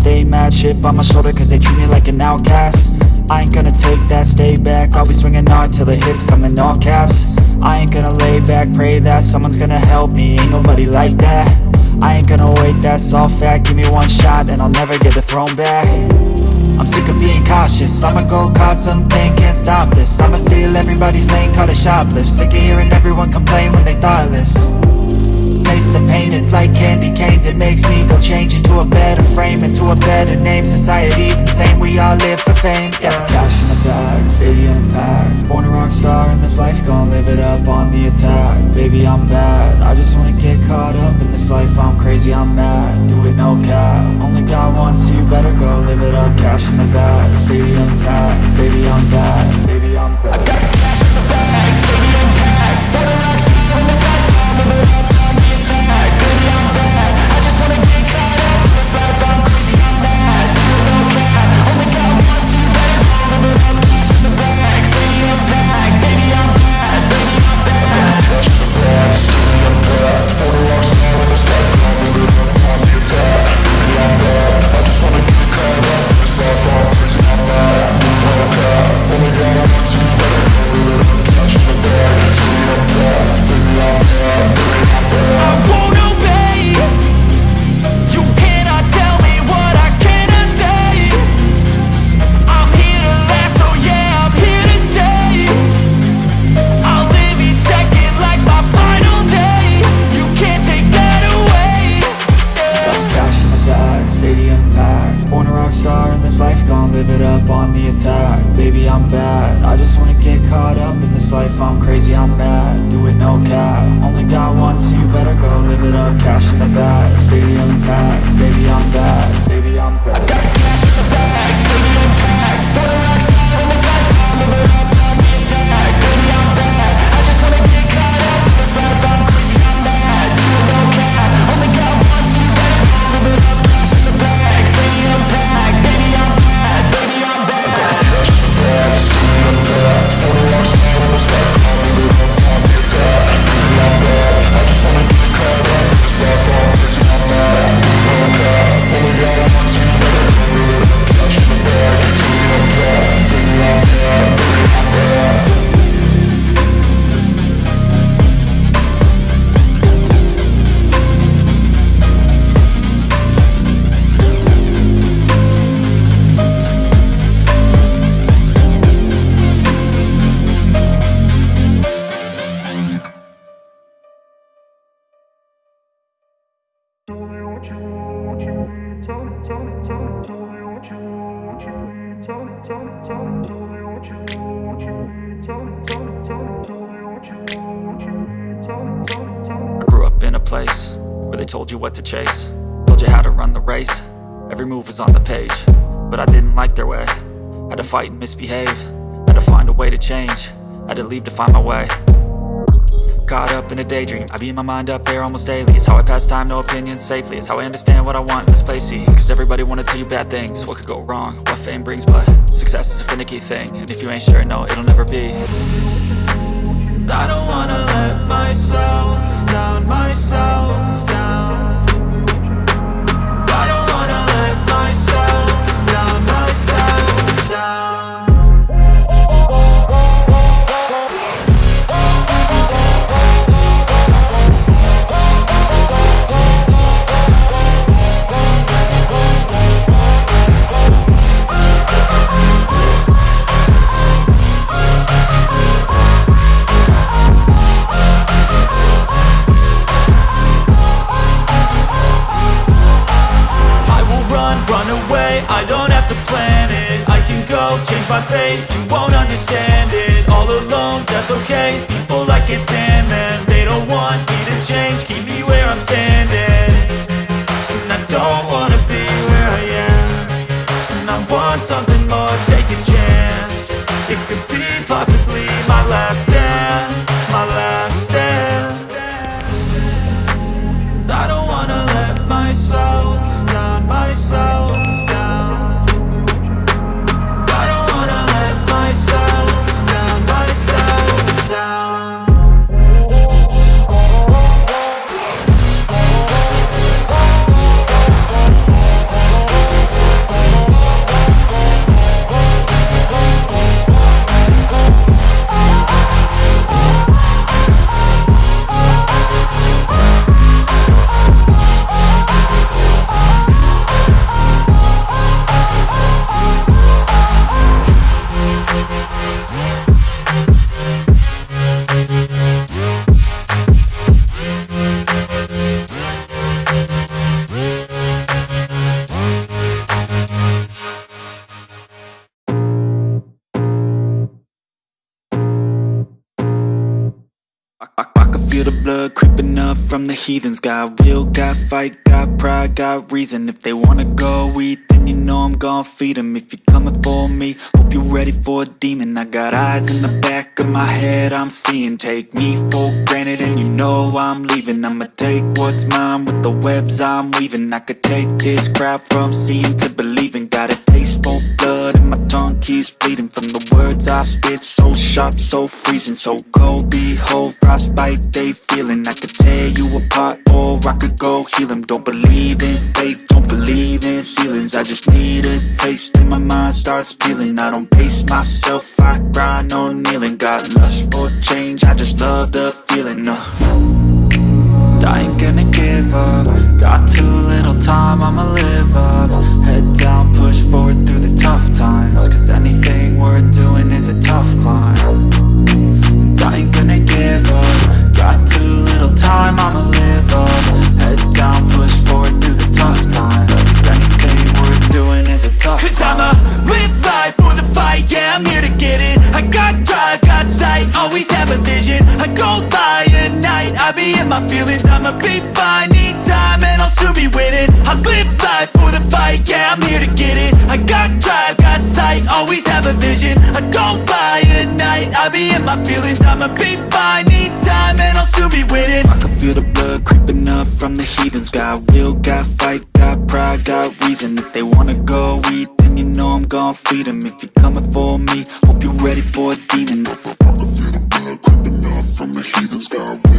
stay mad Chip on my shoulder cause they treat me like an outcast. I ain't gonna take that, stay back. I'll be swinging hard till the hits come in all caps. I ain't gonna lay back, pray that someone's gonna help me. Ain't nobody like that. I ain't gonna wait, that's all fact. Give me one shot and I'll never get the throne back. I'm sick of being cautious. I'ma go cause something, can't stop this. I'ma steal everybody's lane, call it shoplift. Sick of hearing everyone complain when they thoughtless Taste the pain, it's like candy canes. It makes me go change into a better frame Into a better name, society's insane We all live for fame, yeah. Cash in the bag, stadium packed Born a rock star in this life, Gonna live it up on the attack. Baby, I'm bad, I just wanna get caught up in this life. I'm crazy, I'm mad, do it no cap. Only God wants you, better go live it up. Cash in the bag, stadium packed Baby, I'm bad, baby, I'm bad live it up on the attack. Baby, I'm bad, I just wanna get caught up in this life. I'm crazy, I'm mad, do it no cap. Only God wants you, better go live it up. Cash in the bag, stadium packed. Baby, I'm bad, baby, I'm move was on the page But I didn't like their way, had to fight and misbehave Had to find a way to change, had to leave to find my way. Caught up in a daydream, I beat my mind up there almost daily. It's how I pass time, no opinions safely. It's how I understand what I want in this place, see. Cause everybody wanna tell you bad things. What could go wrong, what fame brings But success is a finicky thing. And if you ain't sure, no, it'll never be. I don't wanna let myself down, myself down I don't have to plan it. I can go, change my fate, you won't understand it. All alone, that's okay, people I can't stand them They don't want me to change, keep me where I'm standing. And I don't wanna be where I am. And I want something more, take a chance. It could be possibly my last from the heathens. Got will, got fight, got pride, got reason. If they wanna go eat, then you know I'm gon' feed them If you're coming for me, hope you're ready for a demon. I got eyes in the back of my head, I'm seeing. Take me for granted and you know I'm leaving. I'ma take what's mine with the webs I'm weaving. I could take this crowd from seeing to believing. Got a taste for blood and my tongue keeps bleeding words I spit, so sharp, so freezing So cold, behold, frostbite they feeling. I could tear you apart or I could go heal them Don't believe in fate, don't believe in ceilings. I just need a taste and my mind starts peeling. I don't pace myself, I grind on kneeling. Got lust for change, I just love the feeling uh. I ain't gonna give up. Got too little time, I'ma live up. Head down, push forward tough times Cause anything worth doing is a tough climb. And I ain't gonna give up. Got too little time, I'ma live up. Head down, push forward through the tough times Cause anything worth doing is a tough Cause climb. I'ma live life for the fight, yeah, I'm here to get it. I got drive, got sight, always have a vision. I go by at night, I be in my feelings. I'ma be fine, need time, and I'll soon be winning. I live life for the fight, yeah, I'm here to get it. I got drive, always have a vision. I go by at night, I be in my feelings. I'ma be fine, need time, and I'll soon be winning. I can feel the blood creeping up from the heathens. Got will, got fight, got pride, got reason. If they wanna go eat, then you know I'm gon' feed them If you're coming for me, hope you're ready for a demon. I can feel the blood creeping up from the heathens. Got